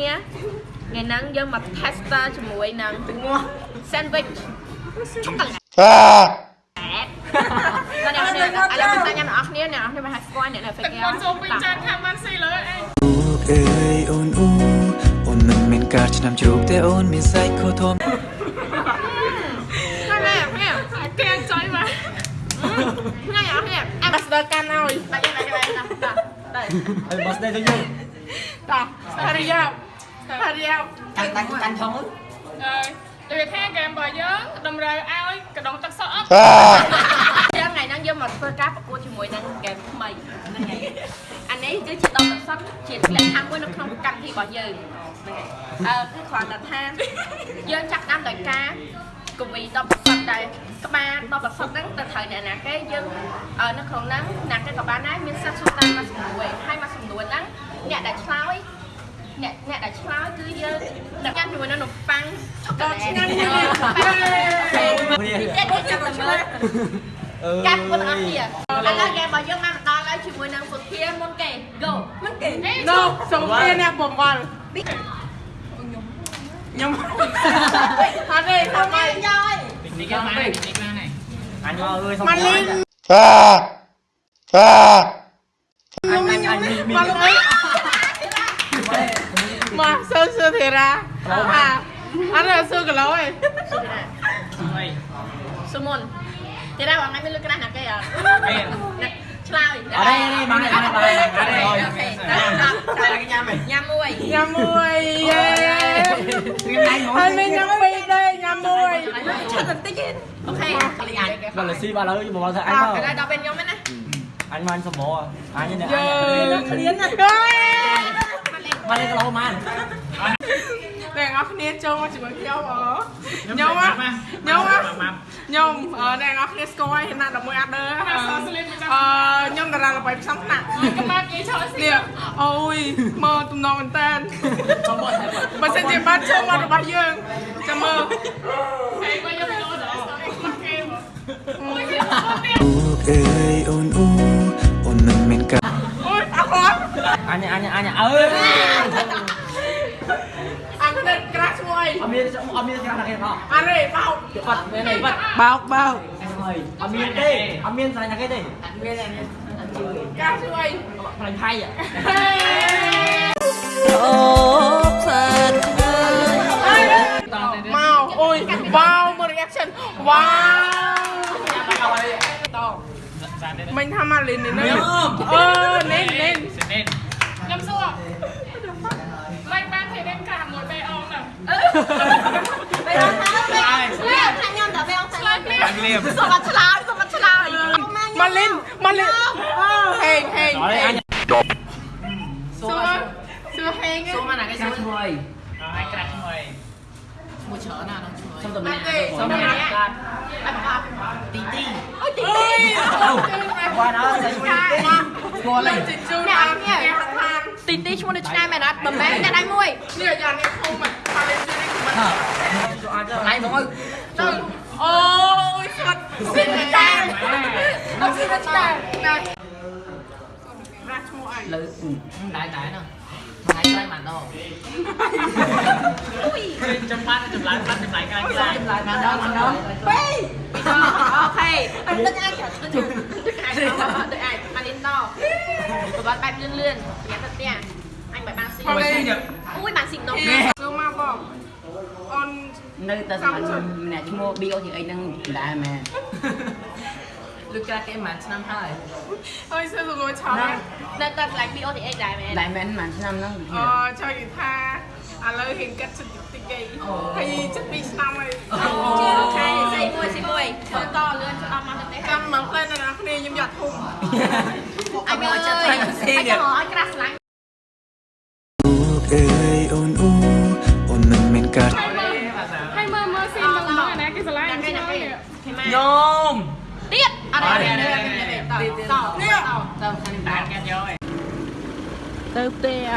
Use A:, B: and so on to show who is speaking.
A: ថ្ងៃហ្នឹងយើងមក tester ជាមួយនឹងងាស់ sandwich ឆូកូឡេត
B: Ah!
A: តែអ្នកនេះឥឡូវខ្ញុំតែញ៉ាំអ្នកនរគ្នាអ្នកនរគ្នាមកហាក់ស្គាល់អ្នកនៅ
C: ទឹក
A: Figure
C: មុនចូលពេញចានខាងបានស៊ីលើអេ
D: អូអើយអូនអូអូនមិនមែនការឆ្នាំជ្រូកតែអូនមានសាច់ខូធំ
A: ហើយនេះនេះ
C: គេចុយមក
A: ថ្ងៃអស់នេះអាំបាស្ដឺកាន់ឲ្យបាច់បាច់បាច់តាតាទៅ
E: ហើយបោះស្ដីទៅយើង
A: តោះហារីយ៉ា ហារីយ៉ា
E: កាន់កាន់កាន់ថង
C: អើយដូចថាហ្គេមរបស់យើងតម្រូវឲ្យកដងទឹកសុទ្ធអត់
B: Ah!
A: យើងថ្ងៃហ្នឹងយើងមកធ្វើការប្រកួតជាមួយនឹងហ្គេមថ្មីហ្នឹងហើយអានេះគឺជាដងទឹកសុទ្ធជាលក្ខខណ្ឌមួយនៅក្នុងកម្មវិធីរបស់យើងហ្នឹងហើយអឺគឺគ្រាន់តែថាយើងចាប់តាមដោយការកវីដងទឹកសុទ្ធដែរក្បាលដងទឹកសុទ្ធហ្នឹងទៅត្រូវអ្នកណាគេយើងអឺនៅក្នុងហ្នឹងអ្នកគេក៏បានដែរមានសិទ្ធិសួរតាមមួយសំណួរហើយមួយសំណួរហ្នឹងអ្នកដែលឆ្លើយ អ្នកអ្នកដែលឆ្លើយគឺយើងអ្នកញ៉ាំជាមួយនឹងនំប៉័ងឆូកូឡេតឆ្ងាញ់ណាស់នេះចាប់តែមើល
E: អឺ
A: កាត់មុនអស់គ្នាឥឡូវហ្គេមរបស់យើងបានមកដល់ហើយជាមួយនឹងសុធាមុនគេ go មុនគេ
C: ណូ
F: សូមគ្នាអ្នកបំវល់ខ្ញុំអត់ទេថាម៉េច
E: នេះគេមកនេះគេមកនេះអញមកអើយសុំ
F: ម៉ាលីន
B: Ah! Ah!
E: អញអញអញមីមី
F: ម៉ាលីន មកសើសើធីរ៉ាអាអត់សើគីឡូឯង
A: សុមុនទីរ៉ាថ្ងៃមានលុយក្រាស់ណាគេអត់អ្នកឆ្លើយ
E: អរេនេះមកនេះមកនេះមកនេះ
A: អូខេតាមតាម
E: ញ៉ាំហ៎
A: ញ៉ាំមួយ
F: ញ៉ាំមួយយេ
E: ញ៉ាំមក
F: ហើយមានញ៉ាំពីរដែរញ៉ាំមួយ
A: ឈប់បន្តិចទេអូខេ
E: បើលស៊ីបើលើមកទៅអញ
A: ឥ
E: មក
A: ឡូវដល់ពេលខ្ញុំហ្នឹងណា
E: អញមកសំបអញនេះ
F: យើងឃ្លានណា ស់
E: មកនេះគីឡូម៉ាន
F: អ្នកនរគ្នាចូលមកជាមួយខ្ញុំអខ្ញុំខ្ញុំខ្ញុំអ្នកនរគ្នាស្គាល់ហើយណា11អាដឺអឺខ្ញុំតារាល្បីផ្សំថ្នាក់
C: កម្មាគេឆោស៊ី
F: នេះអូយមកទំនងមែនតើបើសិនជាបានចូលមករបស់យើងចាំមើល
C: ហើយបើយកទៅលោដល់មកគេមក
D: អូអើយអូនអូអូនមិនមែនការ
F: អូយអត់អត់
E: អញអញអញអើយ
F: អីអ
E: ត់មានអត់មានយ៉ាងណាគេផង
F: អរេបោក
E: បាត់មែនទេបាត់
F: បោកបោក
E: ហើយអត់មានទេអត់មានស្អីណាគេទេ
F: ក្រាស់ឈ្មោះអី
E: ផ្លាញ់ផៃอ่ะ
F: មកអូយវ៉ាវមើល reaction វ៉ាវតមិញថាមកលេងនេះអឺនេះនេះ
C: ខ្ញុំសួរឡាយបានទេ đến cả một bê ông nào
A: ពេលដល់ហើយពេលខ្ញុំដល់ពេលអស់ ទៅសុំមកឆ្លើយសុំមកឆ្លើយ
F: មកលេងមកលេងហេងហេង
E: nói
F: ហេ
E: anh
F: ងសួរសួរហេង
E: số mà là cái số mười ai crack mười
A: មួយច្រើនណាស់ដល់ជួយ
E: xong tụi
F: អ
E: mình
F: ត់ទេ
E: xong
F: សុំ
E: rồi
F: ណា
E: crack
A: អត់បាត់
E: tí tí
A: អូយទី
F: អើ
A: ទី
F: យ
E: qua đó lấy tí qua
F: លេ
E: lên
F: ងជិះជូនអានេះគេហាត់
A: ទីទីឈ្មោះដូចឆ្ងាយមែនអត់មិនមែនអ្នកដៃមួយ
F: នេះយ៉ាងនេះធំមកលេងជិះនេះមិន
E: lấy mọi người
F: ទៅអូយស្វាត់ស៊ីនតាម
A: អ ត់ស៊ីទៅឆ្លើយ
F: ណាប្រាស់ឈ្មោះអី
E: lư đại đại nè hai cái màn đâu
A: អូយ
E: chấm bát chấm lại bát chấm lại cái cái chấm lại màn đâu màn đâu
A: ពីអូខេអត់ដឹងអាចទៅទៅអាចទៅអាចមកនេះតប្របាត់បែបលឿនលឿ នៅ
G: តែសម្រាប់ម្នាក់ឈ្មោះ BO ជាអីហ្នឹងដែរមែន
E: lư cái cái màn năm hai
F: អើយសួរលួឆោត
A: នៅតែកន្លែង BOTH ដែរមែន
G: ដែរមែនប្រហែលឆ្នាំហ្នឹង
F: អចង់និយាយថាឥឡូវហ៊ានកាត់ចិត្តតិចតិចហើយចិត្តពីឆ្នាំហើយ
A: អូខេស៊ីមួយស៊ីមួយធ្វើតលឿនស្ដាប់មកទៅទេ
F: ចាំមកផ្លែនៅណាគ្នាខ្ញុំយ៉ាត់ធំ
A: អញអើយអញចង់ឲ្យក្រាស់ស្លាញ់
D: អូអើយអូនអូអូនមិនមែនការ
A: គេមក
E: nhôm
A: ទៀតអត់ទេតតត
F: នេះ
G: ទៅខាងនេះដែរ
E: đại cái rồi
F: ទៅផ្ទះ